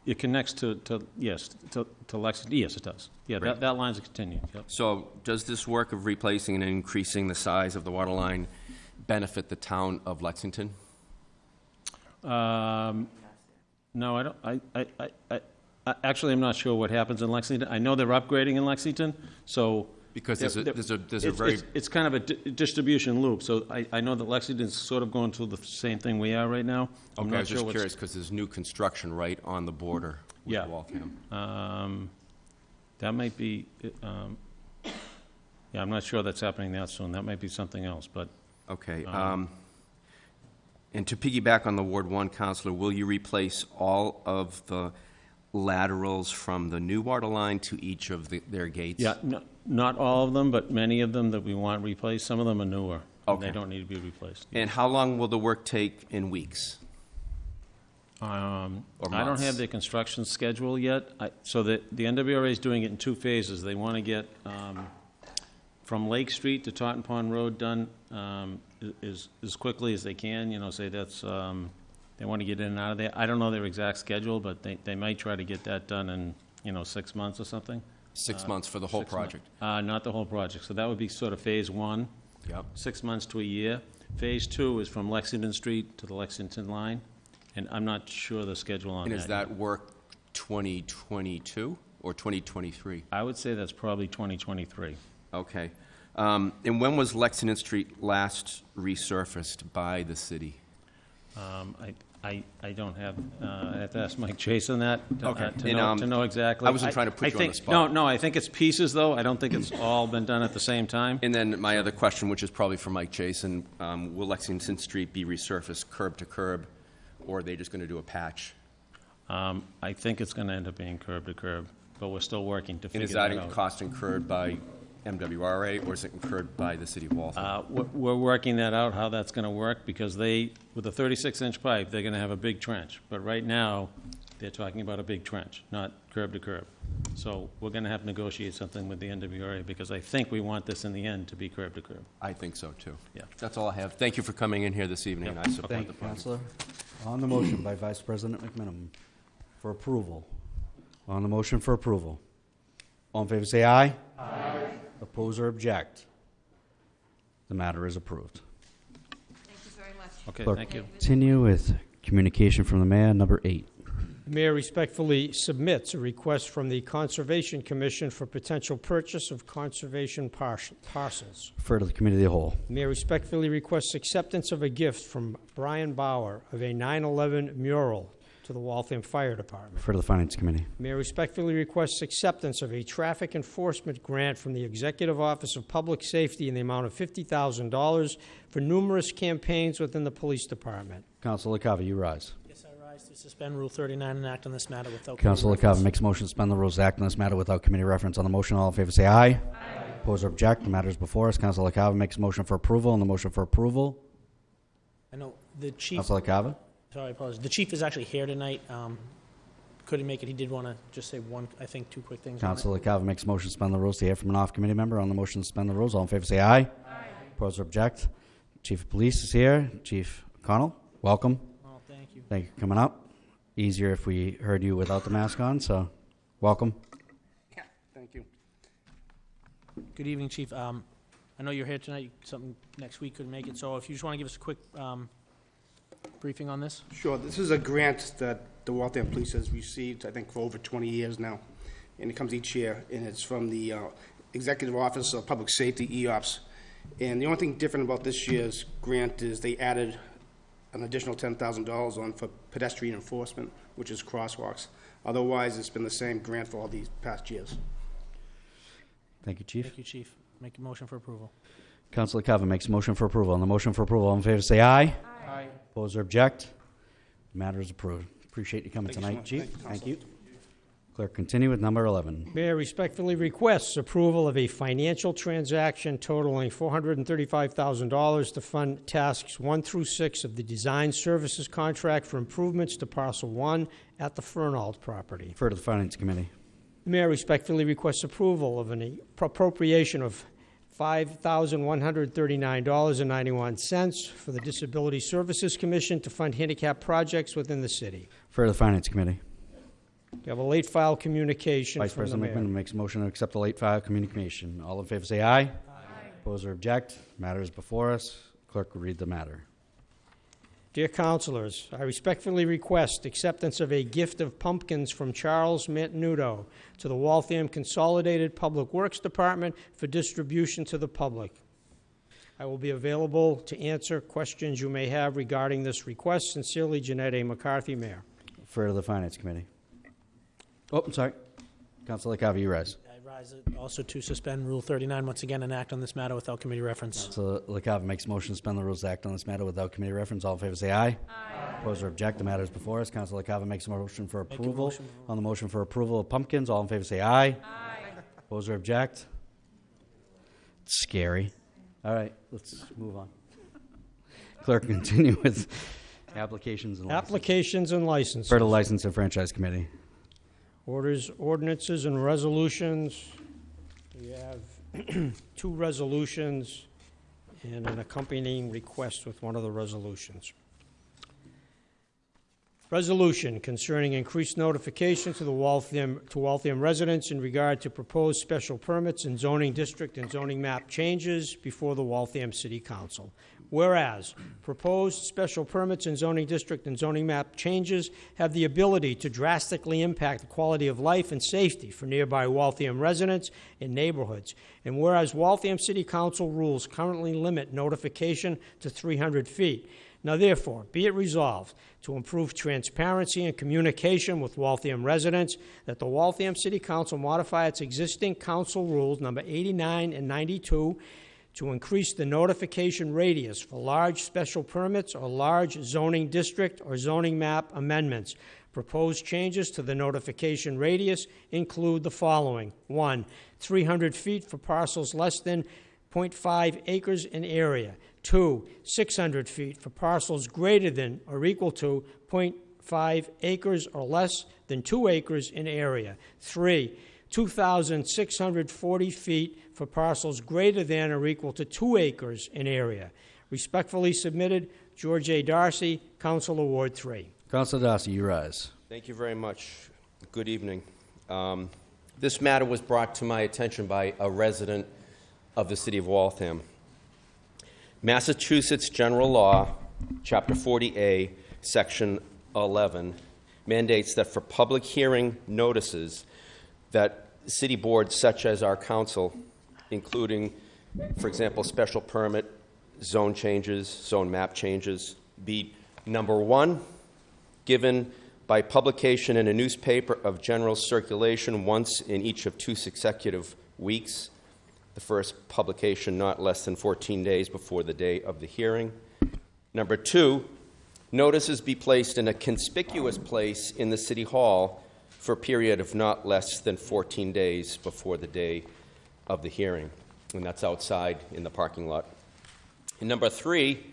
it connects to, to, yes, to to Lexington, yes, it does. Yeah, Great. that, that line's continuing, yep. So does this work of replacing and increasing the size of the water line benefit the town of Lexington? Um, No, I don't, I, I, I- I, I, actually, I'm not sure what happens in Lexington. I know they're upgrading in Lexington, so. Because there's a- there's a- there's a it's- very- it's- It's kind of a di- distribution loop, so I, I know that Lexington's sort of going through the same thing we are right now. I'm Okay, I not was sure just what's- curious, because there's new construction right on the border with Yeah. Waltham. Um, That might be, um, yeah, I'm not sure that's happening that soon. That might be something else, but Okay. um, And to piggyback on the Ward One counselor, will you replace all of the laterals from the new water line to each of the- their gates? Yeah, no- not all of them, but many of them that we want replaced. Some of them are newer. and They Okay. don't need to be replaced. And how long will the work take in weeks? Um, Or I don't months. have their construction schedule yet. I- So the the MWRA is doing it in two phases. They want to get um, from Lake Street to Totten Pond Road done um, i- as quickly as they can, you know, say that's, um, they want to get in and out of there. I don't know their exact schedule, but they they might try to get that done in, you know, six months or something. Six months for the whole Six mon- project? Uh, Not the whole project. So that would be sort of phase one. Yep. Six months to a year. Phase two is from Lexington Street to the Lexington line, and I'm not sure the schedule on And that. is that work 2022 or 2023? I would say that's probably 2023. Okay. Um, And when was Lexington Street last resurfaced by the city? Um, I, I, I don't have, uh, I have to ask Mike Chase on that, to- uh, to And, know, um, to know exactly. I wasn't trying to put I you on the spot. No, no, I think it's pieces, though. I don't think it's all been done at the same time. And then my other question, which is probably for Mike Jason, um, will Lexington Street be resurfaced curb to curb, or are they just going to do a patch? Um, I think it's gonna end up being curb to curb, but we're still working to And figure is that that out. cost incurred by MWRA, or is it incurred by the city of Waltham? Uh, we're, we're working that out, how that's gonna work, because they, with a thirty-six inch pipe, they're gonna have a big trench. But right now, they're talking about a big trench, not curb to curb. So we're gonna have to negotiate something with the MWRA, because I think we want this in the end to be curb to curb. I think so, too. Yeah. That's all I have. Thank you for coming in here this evening, and I support Thank the you, project. Counselor. On the motion by Vice President McMenamin for approval. On the motion for approval. All in favor, say aye. Aye. Oppose or object? The matter is approved. Thank you very much. Okay, Clerk, thank you. Continue with communication from the mayor, number eight. The mayor respectfully submits a request from the Conservation Commission for potential purchase of conservation parcel- parcels. Refer to the committee of the whole. The Mayor respectfully requests acceptance of a gift from Brian Bauer of a 9/11 mural to the Waltham Fire Department. Refer to the finance committee. Mayor respectfully requests acceptance of a traffic enforcement grant from the Executive Office of Public Safety in the amount of $50,000 for numerous campaigns within the Police Department. Councilor LaCava, you rise. Yes, I rise to suspend Rule 39 and act on this matter without. Councilor reference. LaCava makes a motion to suspend the rules, act on this matter without committee reference. On the motion, all in favor, say aye. Aye. Oppose or object? The matter is before us. Councilor LaCava makes a motion for approval. On the motion for approval, I know the chief, Councilor LaCava. Sorry, I apologize. The chief is actually here tonight. Um, Couldn't make it. He did want to just say one, I think, two quick things. on it. Councilor LaCava makes a motion to suspend the rules to hear from an off-committee member. On the motion to suspend the rules, all in favor, say aye. Aye. Oppose or object? Chief of Police is here. Chief Connell, welcome. Oh, thank you. Thank you for coming up. Easier if we heard you without the mask on, so welcome. Yeah, thank you. Good evening, Chief. Um, I know you're here tonight. Something next week couldn't make it, so if you just want to give us a quick um, briefing on this? Sure, this is a grant that the Waltham Police has received, I think, for over 20 years now, and it comes each year, and it's from the uh, Executive Office of Public Safety, EOPS. And the only thing different about this year's grant is they added an additional $10,000 on for pedestrian enforcement, which is crosswalks. Otherwise, it's been the same grant for all these past years. Thank you, Chief. Thank you, Chief. Make a motion for approval. Councilor LaCava makes a motion for approval. On the motion for approval, all in favor, say aye. Aye. Oppose or object? The matter is approved. Appreciate you coming Thank you so tonight, much. Chief. Thank you, Thank you. Clerk, continue with number 11. Mayor respectfully requests approval of a financial transaction totaling $435,000 to fund tasks 1 through 6 of the design services contract for improvements to parcel 1 at the Fernald property. Refer to the Finance Committee. The Mayor respectfully requests approval of an appropriation of $5,139.91 for the Disability Services Commission to fund handicap projects within the city. Refer to the Finance Committee. We have a late file communication Vice from the President mayor. McMenamin makes a motion to accept the late file communication. All in favor, say aye. Aye. Oppose or object? Matter is before us. Clerk will read the matter. Dear councilors, I respectfully request acceptance of a gift of pumpkins from Charles Mantenuto to the Waltham Consolidated Public Works Department for distribution to the public. I will be available to answer questions you may have regarding this request. Sincerely, Jeanette A. McCarthy, Mayor. Refer to the Finance Committee. Oh, I'm sorry. Councilor LaCava, you rise. I rise also to suspend Rule 39 once again and act on this matter without committee reference. So LaCava makes a motion to suspend the rules to act on this matter without committee reference. All in favor, say aye. Aye. Oppose or object? The matter is before us. Councilor LaCava makes a motion for a approval. motion. On the motion for approval of pumpkins, all in favor, say aye. Aye. Oppose or object? It's scary. All right, let's move on. Clerk, continue with applications and licenses. Applications and licenses. Refer to License and Franchise Committee. Orders, ordinances, and resolutions. We have [CLEARS THROAT] two resolutions and an accompanying request with one of the resolutions. Resolution concerning increased notification to the Waltham, to Waltham residents in regard to proposed special permits and zoning district and zoning map changes before the Waltham City Council. Whereas, proposed special permits and zoning district and zoning map changes have the ability to drastically impact the quality of life and safety for nearby Waltham residents and neighborhoods. And whereas Waltham City Council rules currently limit notification to 300 feet. Now therefore, be it resolved to improve transparency and communication with Waltham residents that the Waltham City Council modify its existing council rules number 89 and 92 to increase the notification radius for large special permits or large zoning district or zoning map amendments. Proposed changes to the notification radius include the following. One, 300 feet for parcels less than 0.5 acres in area. Two, 600 feet for parcels greater than or equal to 0.5 acres or less than 2 acres in area. Three, 2,640 feet for parcels greater than or equal to 2 acres in area. Respectfully submitted, George A. Darcy, Council Award 3. Councilor Darcy, you rise. Thank you very much. Good evening. Um, This matter was brought to my attention by a resident of the city of Waltham. Massachusetts General Law, Chapter 40A, Section 11, mandates that for public hearing notices, that city boards such as our council, including, for example, special permit, zone changes, zone map changes, be, number one, given by publication in a newspaper of general circulation once in each of two consecutive weeks, the first publication not less than 14 days before the day of the hearing. Number two, notices be placed in a conspicuous place in the City Hall for a period of not less than 14 days before the day of the hearing, and that's outside in the parking lot. And number three,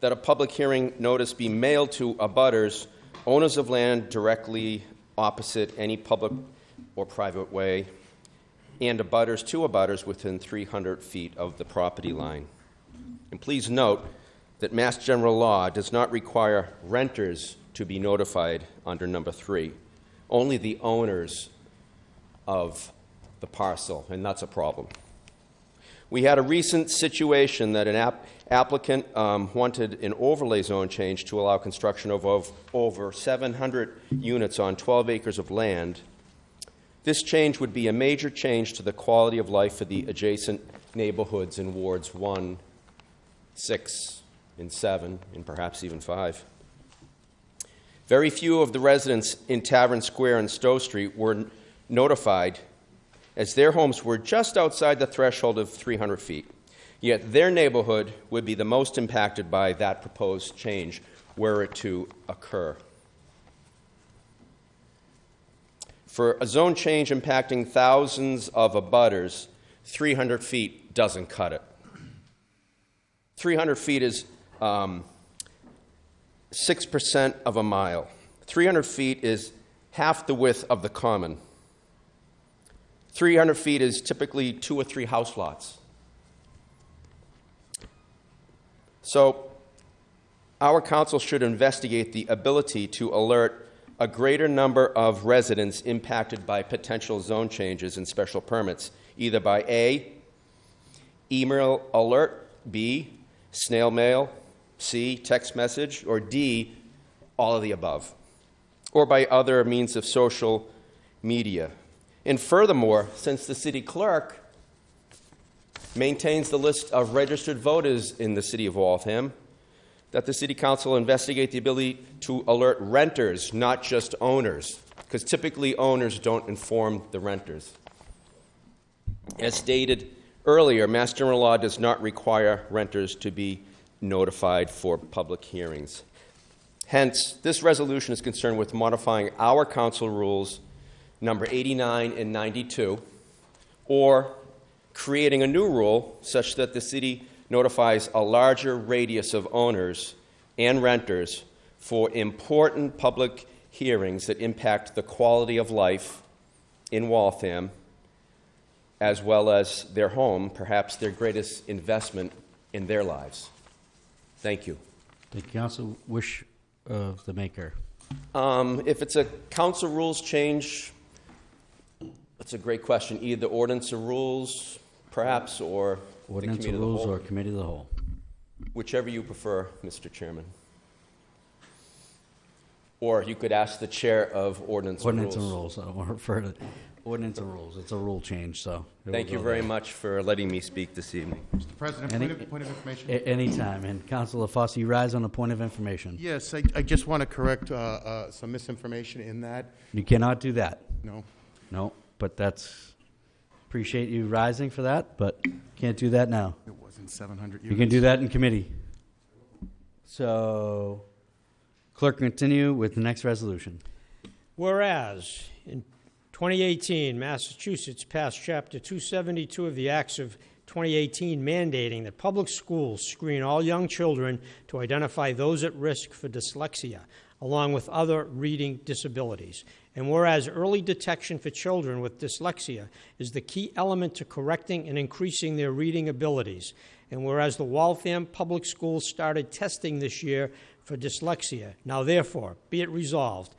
that a public hearing notice be mailed to abutters, owners of land directly opposite any public or private way, and abutters to abutters within 300 feet of the property line. And please note that Mass General Law does not require renters to be notified under number three, only the owners of the parcel, and that's a problem. We had a recent situation that an app- applicant um, wanted an overlay zone change to allow construction of, of over 700 units on 12 acres of land. This change would be a major change to the quality of life for the adjacent neighborhoods in wards 1, 6, and 7, and perhaps even 5. Very few of the residents in Tavern Square and Stowe Street were notified as their homes were just outside the threshold of 300 feet. Yet their neighborhood would be the most impacted by that proposed change were it to occur. For a zone change impacting thousands of abutters, 300 feet doesn't cut it. 300 feet is um, 6% of a mile. 300 feet is half the width of the common. 300 feet is typically two or three house lots. So, our council should investigate the ability to alert a greater number of residents impacted by potential zone changes and special permits, either by A, email alert, B, snail mail, C, text message, or D, all of the above, or by other means of social media. And furthermore, since the city clerk maintains the list of registered voters in the city of Waltham, that the city council investigate the ability to alert renters, not just owners, because typically owners don't inform the renters. As stated earlier, Mass General Law does not require renters to be notified for public hearings. Hence, this resolution is concerned with modifying our council rules number 89 and 92, or creating a new rule such that the city notifies a larger radius of owners and renters for important public hearings that impact the quality of life in Waltham, as well as their home, perhaps their greatest investment in their lives. Thank you. The council wish of the maker. Um, If it's a council rules change, that's a great question. Either ordinance or rules, perhaps, or the Ordinance committee or of the rules whole. or committee of the whole? Whichever you prefer, Mr. Chairman. Or you could ask the chair of ordinance and rules. Ordinance and rules, I'll refer to, ordinance and rules, it's a rule change, so. it will Thank you go very there. much for letting me speak this evening. Mr. President, Any- point of, point of information? A- Anytime, and Councilor Fossey, you rise on a point of information. Yes, I, I just want to correct uh, uh, some misinformation in that. You cannot do that. No. No, but that's, appreciate you rising for that, but can't do that now. It wasn't 700 units. You can do that in committee. So, clerk, continue with the next resolution. Whereas, in 2018, Massachusetts passed Chapter 272 of the Acts of 2018 mandating that public schools screen all young children to identify those at risk for dyslexia, along with other reading disabilities. And whereas early detection for children with dyslexia is the key element to correcting and increasing their reading abilities. And whereas the Waltham Public Schools started testing this year for dyslexia, now therefore, be it resolved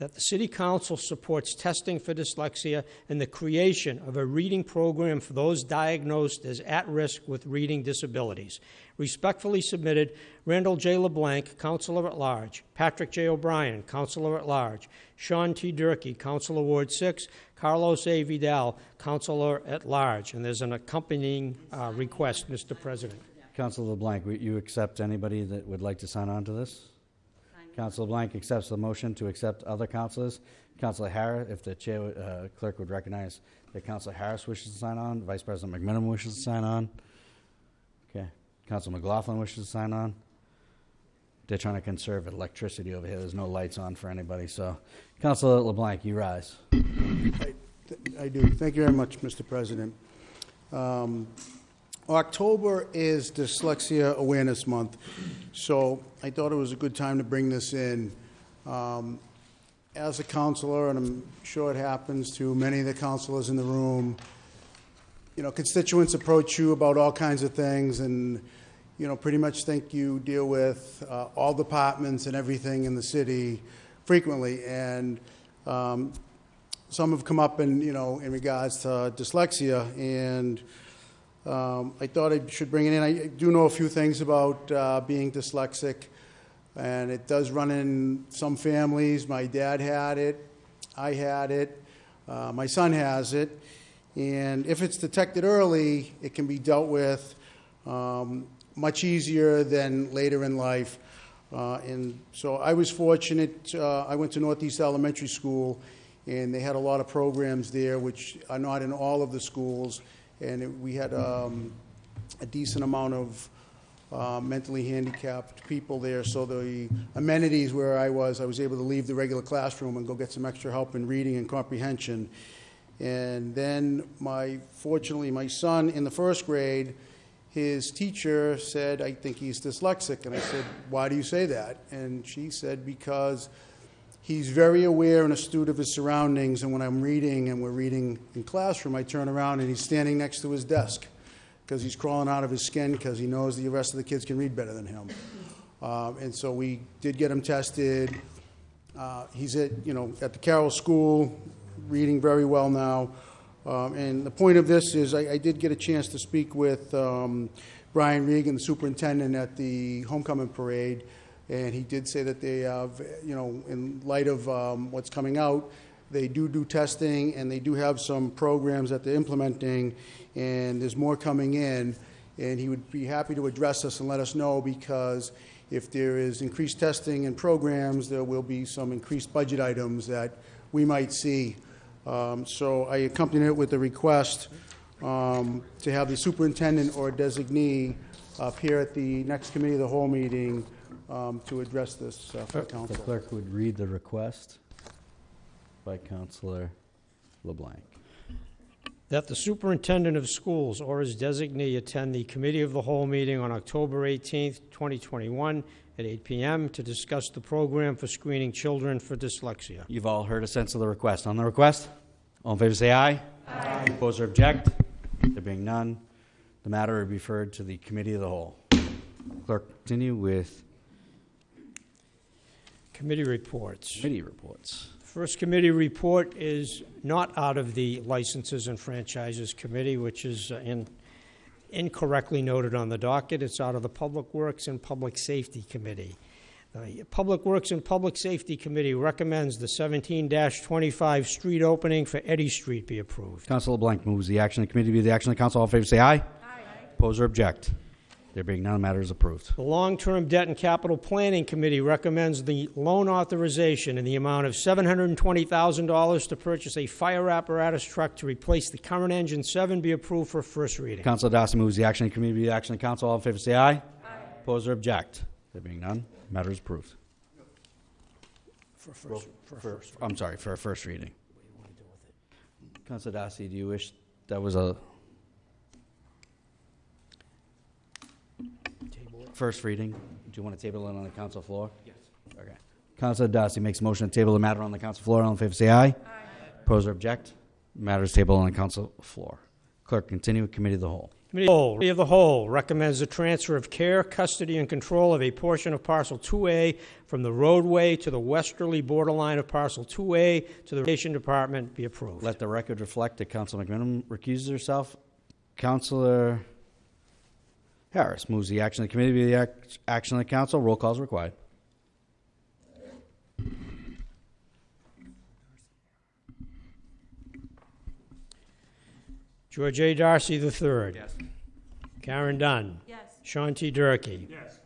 that the City Council supports testing for dyslexia and the creation of a reading program for those diagnosed as at risk with reading disabilities. Respectfully submitted, Randall J. LeBlanc, Councilor at Large, Patrick J. O'Brien, Councilor at Large, Sean T. Durkee, Councilor Ward 6, Carlos A. Vidal, Councilor at Large. And there's an accompanying uh, request, Mr. President. Councilor LeBlanc, you accept anybody that would like to sign on to this? Councilor LeBlanc accepts the motion to accept other councilors. Councilor Harris, if the chair, uh, clerk would recognize that Councilor Harris wishes to sign on, Vice President McMenamin wishes to sign on. Okay, Councilor McLaughlin wishes to sign on. They're trying to conserve electricity over here. There's no lights on for anybody, so. Councilor LeBlanc, you rise. I I do. Thank you very much, Mr. President. Um, October is Dyslexia Awareness Month, so I thought it was a good time to bring this in. Um, As a counselor, and I'm sure it happens to many of the counselors in the room, you know, constituents approach you about all kinds of things and, you know, pretty much think you deal with uh, all departments and everything in the city frequently. And um, some have come up in, you know, in regards to dyslexia, and um, I thought I should bring it in. I do know a few things about uh, being dyslexic, and it does run in some families. My dad had it, I had it, uh, my son has it, and if it's detected early, it can be dealt with um, much easier than later in life. Uh, and so I was fortunate. Uh, I went to Northeast Elementary School, and they had a lot of programs there, which are not in all of the schools. And it, we had um, a decent amount of uh, mentally handicapped people there. So the amenities where I was, I was able to leave the regular classroom and go get some extra help in reading and comprehension. And then my, fortunately, my son in the first grade, his teacher said, I think he's dyslexic. And I said, why do you say that? And she said, because he's very aware and astute of his surroundings. And when I'm reading and we're reading in classroom, I turn around and he's standing next to his desk because he's crawling out of his skin because he knows the rest of the kids can read better than him. Um, and so we did get him tested. Uh, he's at, you know, at the Carroll School, reading very well now. Um, and the point of this is I, I did get a chance to speak with um, Brian Ricca, the superintendent, at the homecoming parade. And he did say that they have, you know, in light of um, what's coming out, they do do testing and they do have some programs that they're implementing, and there's more coming in. And he would be happy to address us and let us know because if there is increased testing and programs, there will be some increased budget items that we might see. Um, So I accompanied it with a request um, to have the superintendent or designee appear at the next committee of the whole meeting um, to address this uh, for The council. clerk would read the request by Councilor LeBlanc. That the superintendent of schools or his designee attend the committee of the whole meeting on October 18th, 2021, at 8 p.m. to discuss the program for screening children for dyslexia. You've all heard a sense of the request. On the request, all in favor say aye. Aye. Oppose or object? There being none, the matter will be referred to the committee of the whole. Clerk, continue with Committee reports. Committee reports. First committee report is not out of the Licenses and Franchises Committee, which is uh, in- incorrectly noted on the docket. It's out of the Public Works and Public Safety Committee. The Public Works and Public Safety Committee recommends the 17-25 street opening for Eddy Street be approved. Council LeBlanc moves the action of the committee be the action of the council. All in favor, say aye. Aye. Oppose or object? There being none, the matter is approved. The Long-Term Debt and Capital Planning Committee recommends the loan authorization in the amount of $720,000 to purchase a fire apparatus truck to replace the current engine seven be approved for first reading. Council Darcy moves the action of committee be the action of the council. All in favor, say aye. Aye. Oppose or object? There being none, the matter is approved. For first, for first. I'm sorry, for a first reading. Council Darcy, do you wish that was a first reading? Do you want to table it on the council floor? Yes. Okay. Council Darcy makes a motion to table the matter on the council floor. All in favor, say aye. Aye. Oppose or object? Matter is tabled on the council floor. Clerk, continue with committee of the whole. Committee of the Whole- Committee of the Whole recommends the transfer of care, custody, and control of a portion of parcel 2A from the roadway to the westerly borderline of parcel 2A to the Recreation Department be approved. Let the record reflect that Council McMenamin recuses herself. Councilor Harris moves the action of the committee be the ac- action of the council. Roll call is required. George A. Darcy III. Yes. Karen Dunn. Yes. Sean T. Durkee. Yes.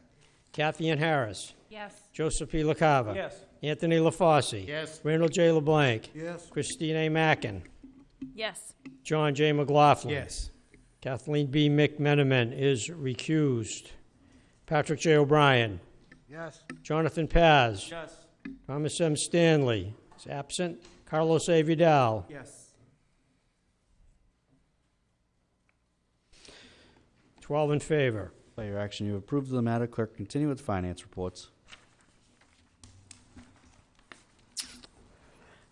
Kathy Ann Harris. Yes. Joseph P. LaCava. Yes. Anthony LaFauci. Yes. Randall J. LeBlanc. Yes. Christine A. Mackin. Yes. John J. McLaughlin. Yes. Kathleen B. McMenamin is recused. Patrick J. O'Brien. Yes. Jonathan Paz. Yes. Thomas M. Stanley is absent. Carlos A. Vidal. Yes. 12 in favor. By your action, you approve the matter. Clerk, continue with finance reports.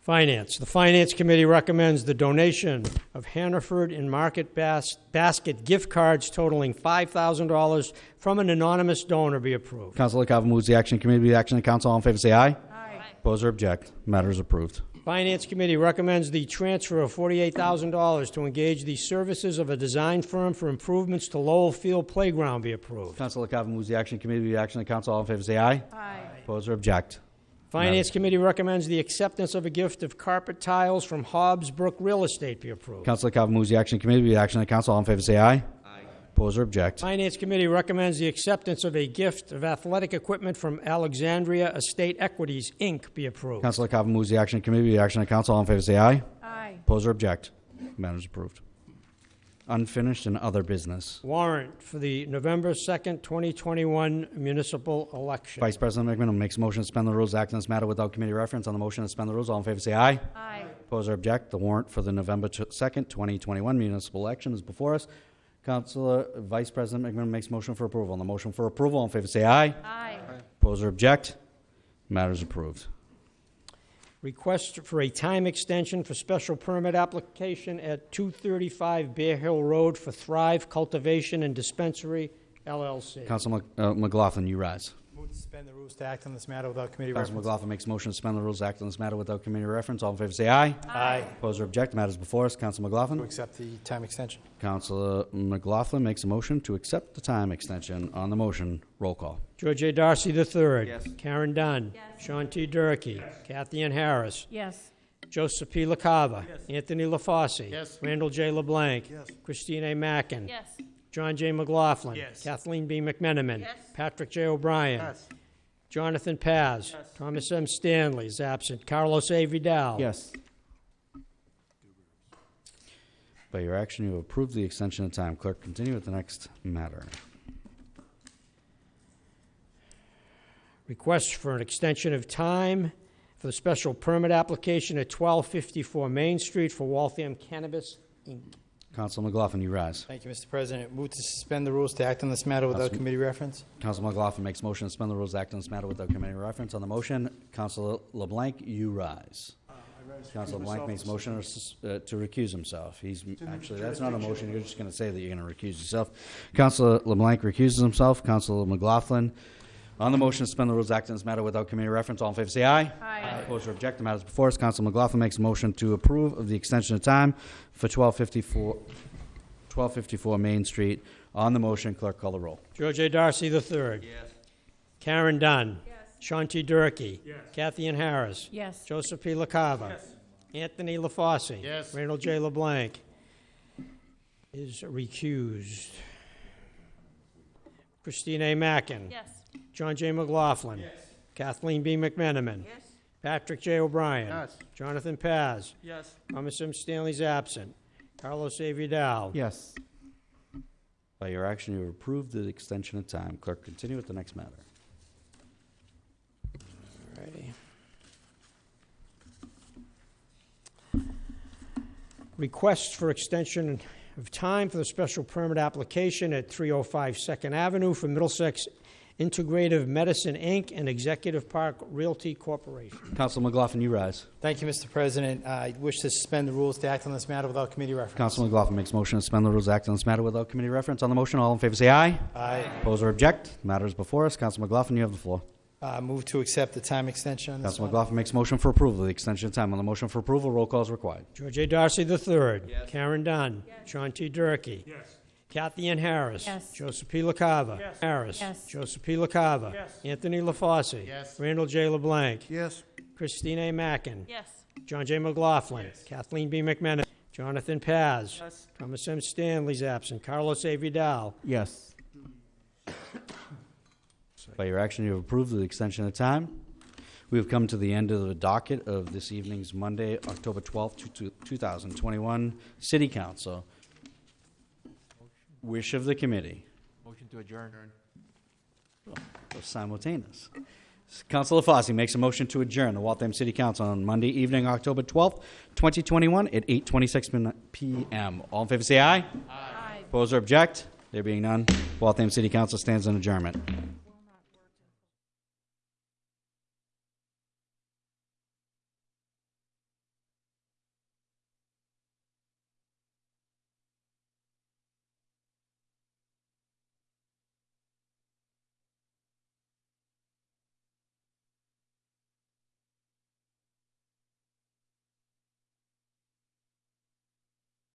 Finance. The Finance Committee recommends the donation of Hannaford and Market Bas- Basket gift cards totaling $5,000 from an anonymous donor be approved. Council LaCava moves the action of the committee be the action of the council. All in favor, say aye. Aye. Oppose or object? Matter is approved. Finance Committee recommends the transfer of $48,000 to engage the services of a design firm for improvements to Lowell Field Playground be approved. Council LaCava moves the action of the committee be the action of the council. All in favor, say aye. Aye. Oppose or object? Finance Committee recommends the acceptance of a gift of carpet tiles from Hobbs Brook Real Estate be approved. Councilor LaCava moves the action of the committee be the action of the council. All in favor, say aye. Aye. Oppose or object? Finance Committee recommends the acceptance of a gift of athletic equipment from Alexandria Estate Equities, Inc. be approved. Councilor LaCava moves the action of the committee be the action of the council. All in favor, say aye. Aye. Oppose or object? Matter is approved. Unfinished and other business. Warrant for the November 2nd, 2021 municipal election. Vice President McMenamin makes a motion to suspend the rules, act on this matter without committee reference. On the motion to suspend the rules, all in favor say aye. Aye. Oppose or object? The warrant for the November 2nd, 2021 municipal election is before us. Councilor Vice President McMenamin makes motion for approval. On the motion for approval, all in favor say aye. Aye. Oppose or object? Matter is approved. Request for a time extension for special permit application at 235 Bear Hill Road for Thrive Cultivation and Dispensary LLC. Council uh, McLaughlin, you rise. Move suspend the rules to act on this matter without committee Council reference. McLaughlin makes a motion to suspend the rules, act on this matter without committee reference. All in favor say aye. Aye. Oppose or object? The matter is before us. Council McLaughlin? To accept the time extension. Councilor McLaughlin makes a motion to accept the time extension. On the motion, roll call. George A. Darcy III. Yes. Karen Dunn. Yes. Sean T. Durkee. Kathy Ann Harris. Yes. Joseph P. LaCava. Anthony LaFauci. Yes. Randall J. LeBlanc. Christine A. Mackin. Yes. John J. McLaughlin. Yes. Kathleen B. McMenamin. Yes. Patrick J. O'Brien. Jonathan Paz. Thomas M. Stanley is absent. Carlos A. Vidal. Yes. By your action, you approve the extension of time. Clerk, continue with the next matter. Request for an extension of time for the special permit application at 1254 Main Street for Waltham Cannabis Inc. Council McLaughlin, you rise. Thank you, Mr. President. Move to suspend the rules to act on this matter without Councilman- committee reference. Council McLaughlin makes motion to suspend the rules, act on this matter without committee reference. On the motion, Council LeBlanc, you rise. Council LeBlanc makes motion to sus- uh, to recuse himself. He's, actually, that's not a motion, you're just going to say that you're going to recuse yourself. Council LeBlanc recuses himself. Council McLaughlin, On the motion to suspend the rules, act on this matter without committee reference. All in favor, say aye. Aye. Opposed or object, the matter is before us. Council McLaughlin makes a motion to approve of the extension of time for 1254, 1254 Main Street. On the motion, clerk call the roll. George A. Darcy III. Yes. Karen Dunn. Yes. Sean T. Durkee. Yes. Kathy Ann Harris. Yes. Joseph P. LaCava. Yes. Anthony LaFauci. Yes. Randall J. LeBlanc is recused. Christine A. Mackin. Yes. John J. McLaughlin. Yes. Kathleen B. McMenamin. Yes? Patrick J. O'Brien. Yes. Jonathan Paz. Yes. Thomas M. Stanley's absent. Carlos A. Vidal. Yes. By your action, you have approved the extension of time. Clerk, continue with the next matter. Alrighty. Request for extension of time for the special permit application at 305 Second Avenue for Middlesex Integrative Medicine, Inc. and Executive Park Realty Corporation. Council McLaughlin, you rise. Thank you, Mr. President. I wish to suspend the rules to act on this matter without committee reference. Council McLaughlin makes motion to suspend the rules, to act on this matter without committee reference. On the motion, all in favor say aye. Aye. Oppose or object, the matter is before us. Council McLaughlin, you have the floor. Uh, Move to accept the time extension on this Council matter. McLaughlin makes motion for approval of the extension of time. On the motion for approval, roll call is required. George A. Darcy III. Yes. Karen Dunn. Sean T. Durkee. Yes. Kathy Ann Harris. Yes. Joseph P. LaCava. Harris. Yes. Joseph P. LaCava. Yes. Anthony LaFauci. Yes. Randall J. LeBlanc. Yes. Christine A. Mackin. Yes. John J. McLaughlin. Kathleen B. McMenamin. Jonathan Paz. Yes. Thomas M. Stanley's absent. Carlos A. Vidal. Yes. By your action, you have approved the extension of time. We have come to the end of the docket of this evening's Monday, October 12th, two- two- 2021 City Council. Wish of the committee. Motion to adjourn. Those Simultaneous. Councilor Fossey makes a motion to adjourn the Waltham City Council on Monday evening, October 12th, 2021 at 8:26 min- PM. All in favor, say aye. Aye. Oppose or object? There being none, Waltham City Council stands in adjournment.